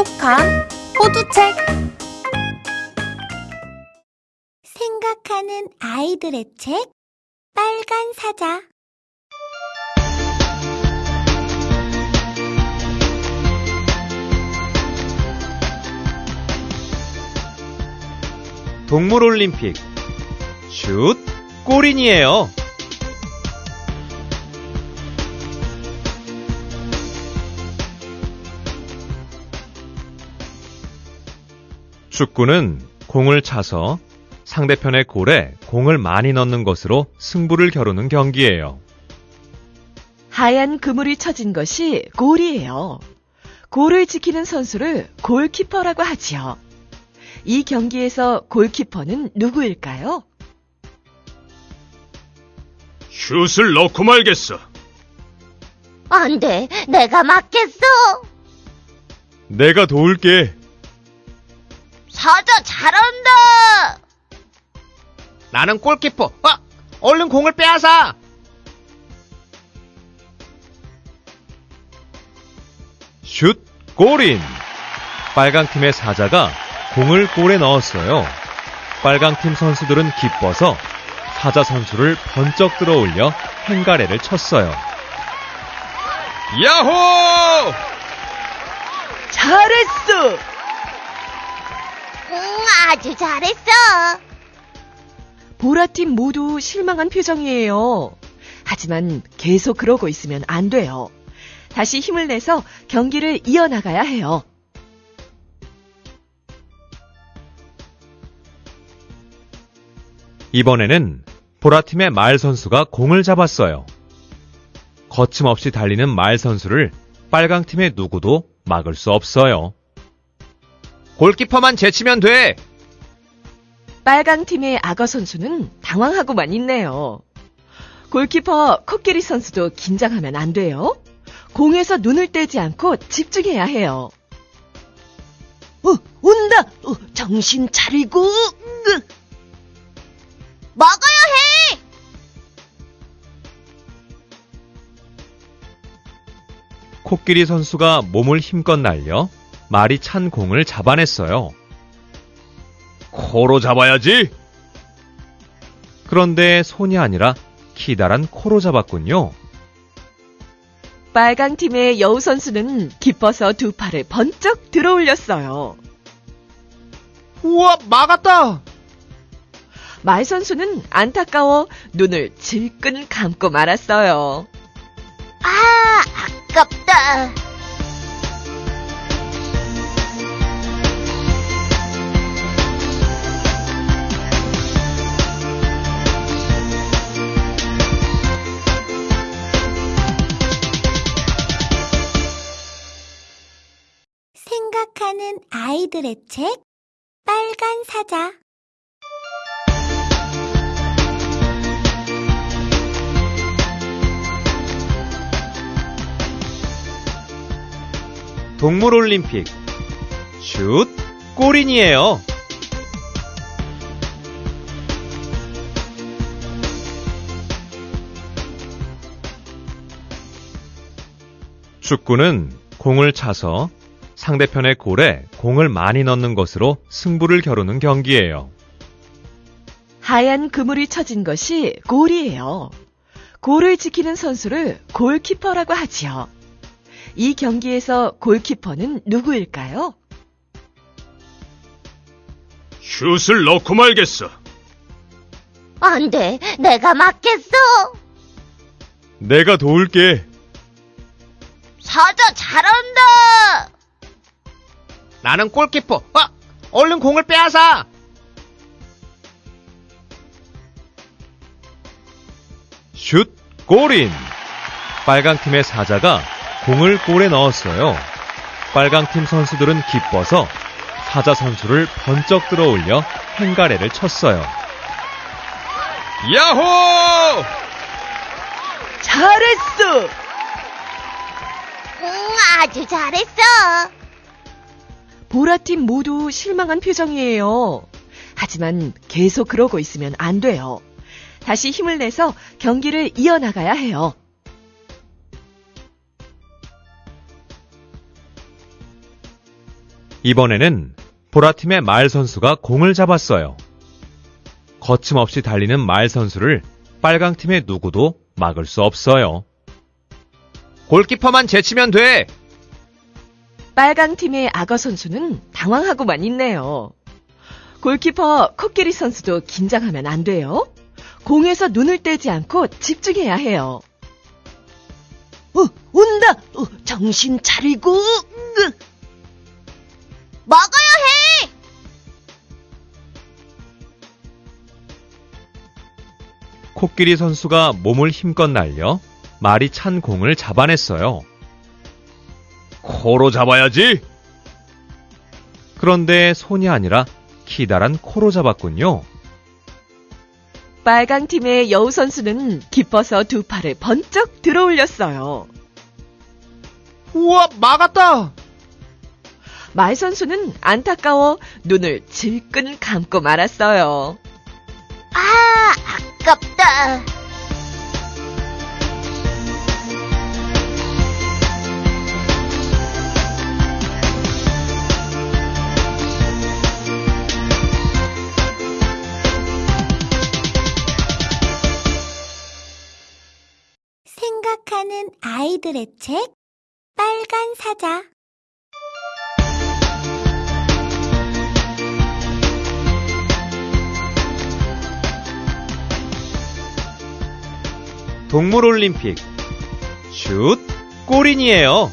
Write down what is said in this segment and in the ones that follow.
똑똑한 호두책. 생각하는 아이들의 책 빨간 사자. 동물올림픽. 슛 골인이에요. 축구는 공을 차서 상대편의 골에 공을 많이 넣는 것으로 승부를 겨루는 경기예요. 하얀 그물이 쳐진 것이 골이에요. 골을 지키는 선수를 골키퍼라고 하지요. 이 경기에서 골키퍼는 누구일까요? 슛을 넣고 말겠어. 안 돼, 내가 맞겠어. 내가 도울게. 사자 잘한다. 나는 골키퍼. 어, 얼른 공을 빼앗아. 슛 골인. 빨강 팀의 사자가 공을 골에 넣었어요. 빨강 팀 선수들은 기뻐서 사자 선수를 번쩍 들어올려 행가래를 쳤어요. 야호! 잘했어! 응, 아주 잘했어. 보라팀 모두 실망한 표정이에요. 하지만 계속 그러고 있으면 안 돼요. 다시 힘을 내서 경기를 이어나가야 해요. 이번에는 보라팀의 말 선수가 공을 잡았어요. 거침없이 달리는 말 선수를 빨강 팀의 누구도 막을 수 없어요. 골키퍼만 제치면 돼. 빨강 팀의 악어 선수는 당황하고만 있네요. 골키퍼 코끼리 선수도 긴장하면 안 돼요. 공에서 눈을 떼지 않고 집중해야 해요. 어, 온다! 어, 정신 차리고! 으. 먹어야 해. 코끼리 선수가 몸을 힘껏 날려 말이 찬 공을 잡아냈어요. 코로 잡아야지. 그런데 손이 아니라 키다란 코로 잡았군요. 빨강 팀의 여우 선수는 기뻐서 두 팔을 번쩍 들어 올렸어요. 우와, 막았다. 말 선수는 안타까워 눈을 질끈 감고 말았어요. 아, 아깝다. 생각하는 아이들의 책 빨간 사자 동물 올림픽 슛 골인이에요. 축구는 공을 차서 상대편의 골에 공을 많이 넣는 것으로 승부를 겨루는 경기예요. 하얀 그물이 쳐진 것이 골이에요. 골을 지키는 선수를 골키퍼라고 하지요. 이 경기에서 골키퍼는 누구일까요? 슛을 넣고 말겠어. 안 돼, 내가 맞겠어. 내가 도울게. 사자 잘한다. 나는 골키퍼. 어, 얼른 공을 빼앗아. 슛 골인. 빨강 팀의 사자가 공을 골에 넣었어요. 빨강 팀 선수들은 기뻐서 사자 선수를 번쩍 들어올려 행가래를 쳤어요. 야호! 잘했어! 응, 아주 잘했어. 보라팀 모두 실망한 표정이에요. 하지만 계속 그러고 있으면 안 돼요. 다시 힘을 내서 경기를 이어나가야 해요. 이번에는 보라팀의 말 선수가 공을 잡았어요. 거침없이 달리는 말 선수를 빨강팀의 누구도 막을 수 없어요. 골키퍼만 제치면 돼. 빨강 팀의 악어 선수는 당황하고만 있네요. 골키퍼 코끼리 선수도 긴장하면 안 돼요. 공에서 눈을 떼지 않고 집중해야 해요. 어, 온다! 어, 정신 차리고! 으. 먹어야 해! 코끼리 선수가 몸을 힘껏 날려 말이 찬 공을 잡아냈어요. 코로 잡아야지. 그런데 손이 아니라 키다란 코로 잡았군요. 빨강 팀의 여우 선수는 기뻐서 두 팔을 번쩍 들어 올렸어요. 우와, 막았다. 말 선수는 안타까워 눈을 질끈 감고 말았어요. 아, 아깝다. 생각하는 아이들의 책 빨간 사자 동물 올림픽. 슛! 골인이에요.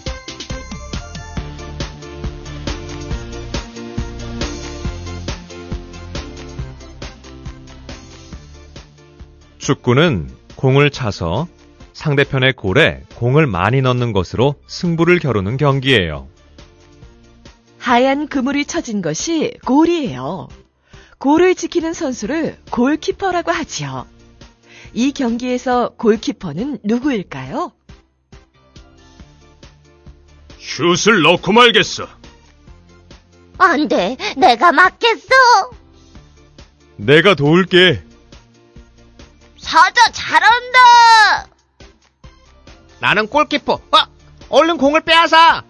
축구는 공을 차서 상대편의 골에 공을 많이 넣는 것으로 승부를 겨루는 경기예요. 하얀 그물이 쳐진 것이 골이에요. 골을 지키는 선수를 골키퍼라고 하지요. 이 경기에서 골키퍼는 누구일까요? 슛을 넣고 말겠어. 안 돼, 내가 맞겠어. 내가 도울게. 사자 잘한다. 나는 골키퍼. 어, 얼른 공을 빼앗아.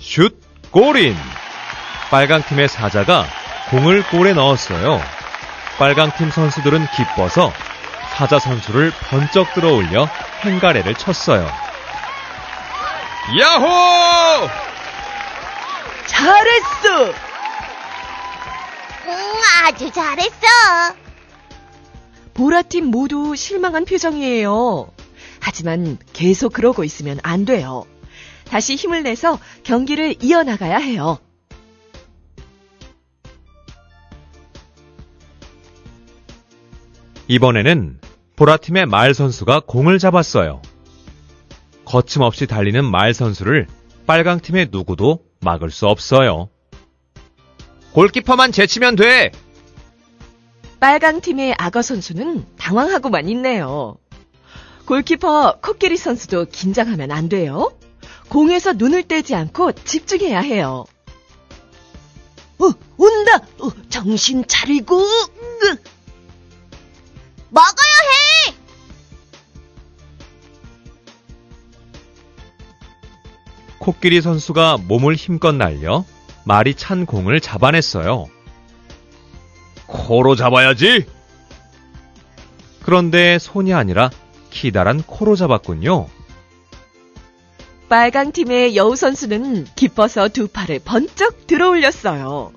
슛! 골인! 빨강 팀의 사자가 공을 골에 넣었어요. 빨강 팀 선수들은 기뻐서 사자 선수를 번쩍 들어 올려 행가래를 쳤어요. 야호! 잘했어! 응, 아주 잘했어. 보라팀 모두 실망한 표정이에요. 하지만 계속 그러고 있으면 안 돼요. 다시 힘을 내서 경기를 이어나가야 해요. 이번에는 보라팀의 말 선수가 공을 잡았어요. 거침없이 달리는 말 선수를 빨강팀의 누구도 막을 수 없어요. 골키퍼만 제치면 돼. 빨강 팀의 악어 선수는 당황하고만 있네요. 골키퍼 코끼리 선수도 긴장하면 안 돼요. 공에서 눈을 떼지 않고 집중해야 해요. 어, 온다! 어, 정신 차리고! 으. 먹어야 해. 코끼리 선수가 몸을 힘껏 날려 말이 찬 공을 잡아냈어요. 코로 잡아야지. 그런데 손이 아니라 키다란 코로 잡았군요. 빨강 팀의 여우 선수는 기뻐서 두 팔을 번쩍 들어 올렸어요.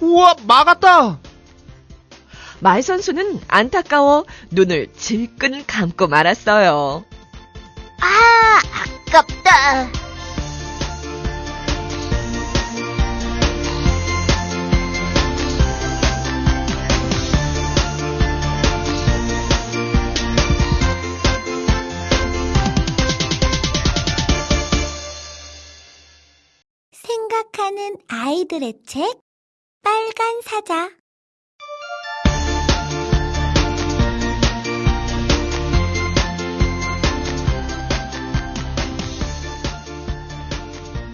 우와, 막았다. 말 선수는 안타까워 눈을 질끈 감고 말았어요. 아, 아깝다. 생각하는 아이들의 책 빨간 사자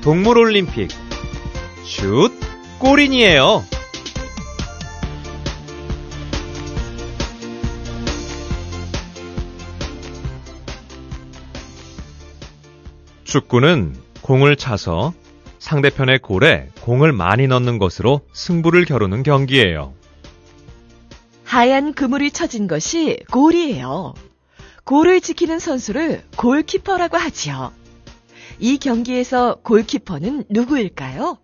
동물 올림픽. 슛! 골인이에요. 축구는 공을 차서 상대편의 골에 공을 많이 넣는 것으로 승부를 겨루는 경기예요. 하얀 그물이 쳐진 것이 골이에요. 골을 지키는 선수를 골키퍼라고 하지요. 이 경기에서 골키퍼는 누구일까요?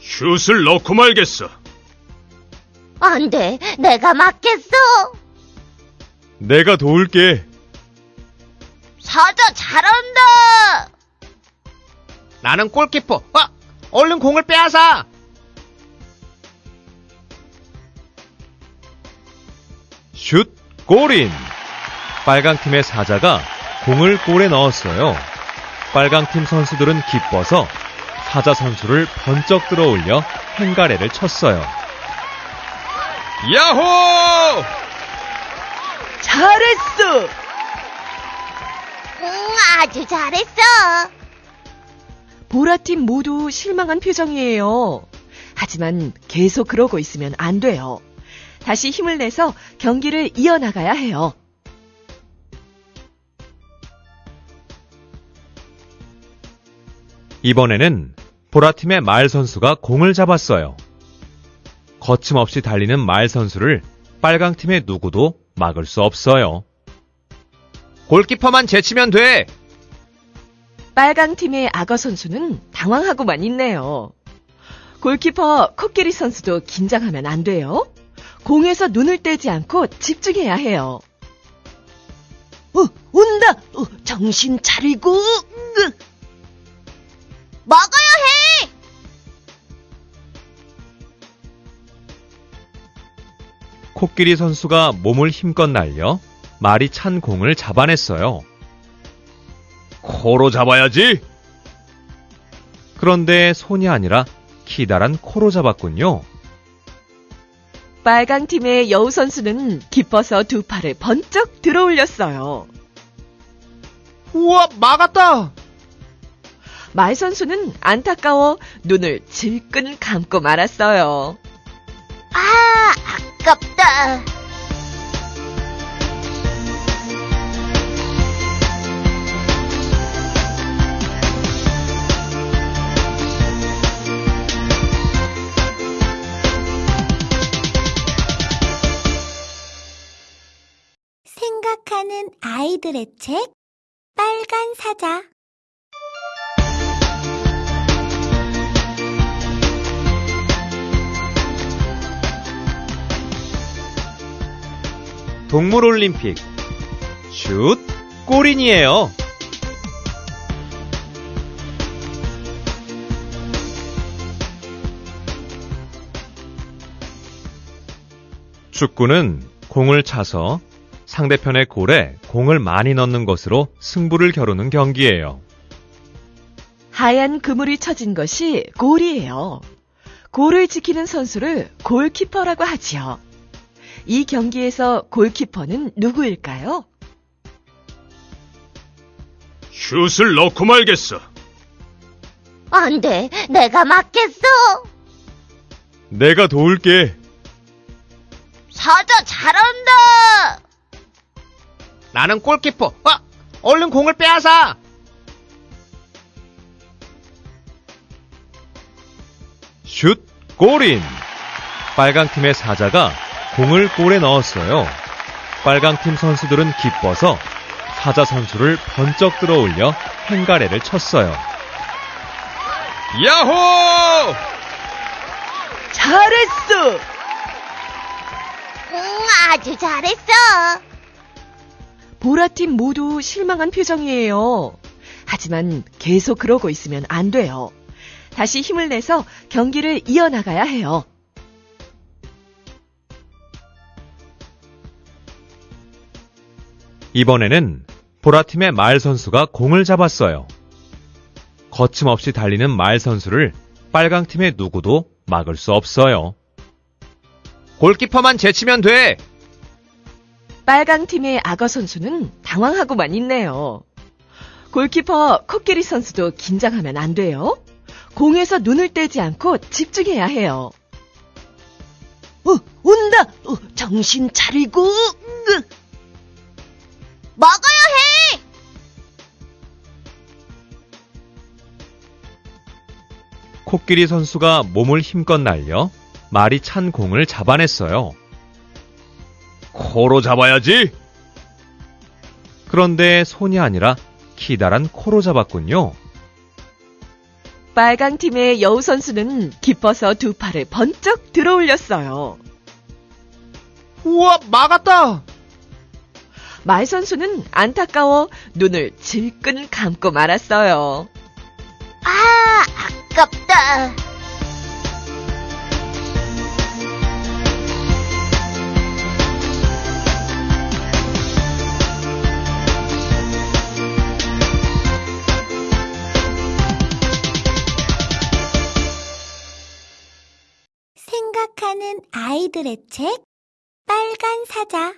슛을 넣고 말겠어. 안 돼, 내가 맞겠어. 내가 도울게. 사자 잘한다. 나는 골키퍼. 어? 얼른 공을 빼앗아. 슛, 골인! 빨강 팀의 사자가 공을 골에 넣었어요. 빨강 팀 선수들은 기뻐서 사자 선수를 번쩍 들어 올려 행가래를 쳤어요. 야호! 잘했어! 응, 아주 잘했어. 보라팀 모두 실망한 표정이에요. 하지만 계속 그러고 있으면 안 돼요. 다시 힘을 내서 경기를 이어나가야 해요. 이번에는 보라팀의 말 선수가 공을 잡았어요. 거침없이 달리는 말 선수를 빨강팀의 누구도 막을 수 없어요. 골키퍼만 제치면 돼. 빨강 팀의 악어 선수는 당황하고만 있네요. 골키퍼 코끼리 선수도 긴장하면 안 돼요. 공에서 눈을 떼지 않고 집중해야 해요. 어, 온다! 어, 정신 차리고! 으. 먹어야 해. 코끼리 선수가 몸을 힘껏 날려 말이 찬 공을 잡아냈어요. 코로 잡아야지. 그런데 손이 아니라 키다란 코로 잡았군요. 빨강 팀의 여우 선수는 기뻐서 두 팔을 번쩍 들어 올렸어요. 우와, 막았다. 말 선수는 안타까워 눈을 질끈 감고 말았어요. 아, 아깝다. 아이들의 책 빨간 사자 동물 올림픽. 슛, 골인이에요. 축구는 공을 차서 상대편의 골에 공을 많이 넣는 것으로 승부를 겨루는 경기예요. 하얀 그물이 쳐진 것이 골이에요. 골을 지키는 선수를 골키퍼라고 하지요. 이 경기에서 골키퍼는 누구일까요? 슛을 넣고 말겠어. 안 돼, 내가 맞겠어. 내가 도울게. 사자 잘한다. 나는 골키퍼. 어? 얼른 공을 빼앗아. 슛, 골인! 빨강 팀의 사자가 공을 골에 넣었어요. 빨강 팀 선수들은 기뻐서 사자 선수를 번쩍 들어 올려 행가래를 쳤어요. 야호! 잘했어! 응, 아주 잘했어. 보라팀 모두 실망한 표정이에요. 하지만 계속 그러고 있으면 안 돼요. 다시 힘을 내서 경기를 이어나가야 해요. 이번에는 보라팀의 말 선수가 공을 잡았어요. 거침없이 달리는 말 선수를 빨강 팀의 누구도 막을 수 없어요. 골키퍼만 제치면 돼. 빨강 팀의 악어 선수는 당황하고만 있네요. 골키퍼 코끼리 선수도 긴장하면 안 돼요. 공에서 눈을 떼지 않고 집중해야 해요. 어, 온다! 어, 정신 차리고! 먹어야 해! 코끼리 선수가 몸을 힘껏 날려 말이 찬 공을 잡아냈어요. 코로 잡아야지. 그런데 손이 아니라 기다란 코로 잡았군요. 빨강 팀의 여우 선수는 기뻐서 두 팔을 번쩍 들어 올렸어요. 우와, 막았다. 말 선수는 안타까워 눈을 질끈 감고 말았어요. 아, 아깝다. 생각하는 아이들의 책 빨간 사자